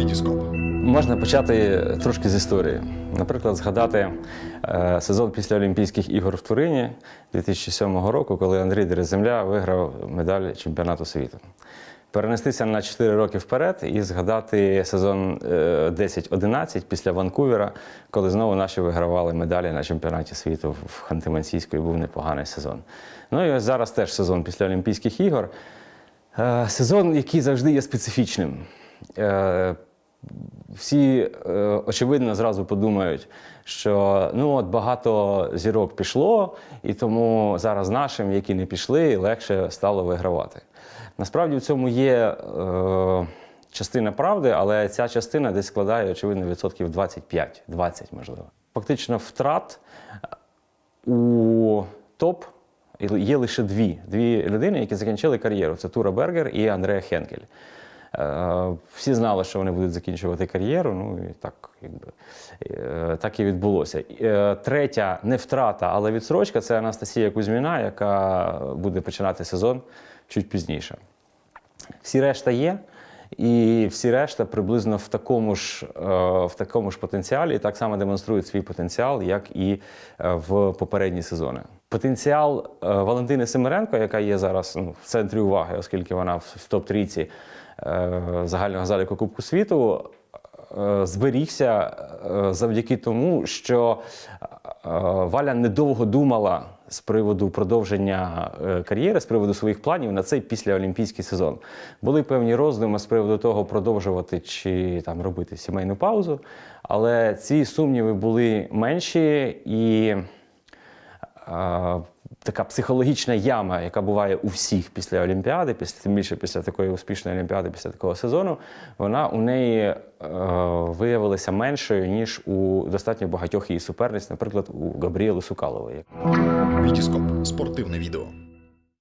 Вітіскоп. Можна почати трошки з історії. Наприклад, згадати е, сезон після Олімпійських ігор в Турині 2007 року, коли Андрій Дереземля виграв медаль чемпіонату світу. Перенестися на 4 роки вперед і згадати сезон е, 10-11 після Ванкувера, коли знову наші вигравали медалі на чемпіонаті світу в Ханти-Мансійську і був непоганий сезон. Ну і ось зараз теж сезон після Олімпійських ігор. Е, Сезон, який завжди є специфічним. Е, Всі, е, очевидно, зразу подумають, що ну от багато зірок пішло, і тому зараз нашим, які не пішли, легше стало вигравати. Насправді в цьому є е, частина правди, але ця частина десь складає, очевидно, відсотків 25, 20, можливо. Фактично, втрат у топ є лише дві. Дві людини, які закінчили кар'єру. Це Тура Бергер і Андреа Хенкель. Е, Всі знали, що вони будуть закінчувати кар'єру. Ну і так, якби, е, так і відбулося. Е, Третя не втрата, але відсрочка це Анастасія Кузьміна, яка буде починати сезон чуть пізніше. Всі решта є. І всі решта приблизно в такому ж, в такому ж потенціалі і так само демонструють свій потенціал, як і в попередні сезони. Потенціал е, Валентини Семеренко, яка є зараз ну, в центрі уваги, оскільки вона в в топ-трійці е, загального заліку Кубку світу, е, зберігся завдяки тому, що Валя недовго думала з приводу продовження кар'єри, з приводу своїх планів на цей післяолімпійський сезон. Були певні роздуми з приводу того, продовжувати чи там робити сімейну паузу, але ці сумніви були менші і. Така психологічна яма, яка буває у всіх після Олімпіади, після тим більше після такої успішної Олімпіади, після такого сезону, вона у неї е, виявилася меншою, ніж у достатньо багатьох її суперниць, наприклад, у Габріели Сукалової. Вітіскоп. Спортивне відео.